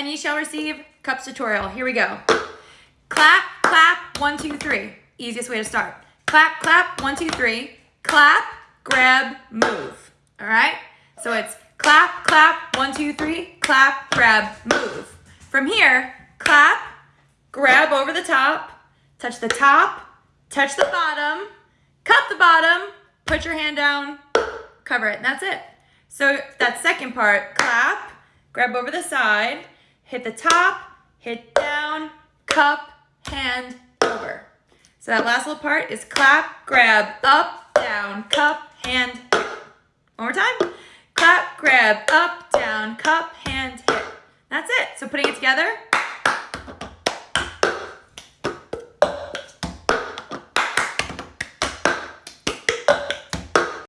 and ye shall receive cups tutorial. Here we go. Clap, clap, one, two, three. Easiest way to start. Clap, clap, one, two, three. Clap, grab, move. All right? So it's clap, clap, one, two, three. Clap, grab, move. From here, clap, grab over the top, touch the top, touch the bottom, cup the bottom, put your hand down, cover it, and that's it. So that second part, clap, grab over the side, hit the top, hit down, cup, hand, over. So that last little part is clap, grab, up, down, cup, hand. One more time. Clap, grab, up, down, cup, hand, hit. That's it. So putting it together,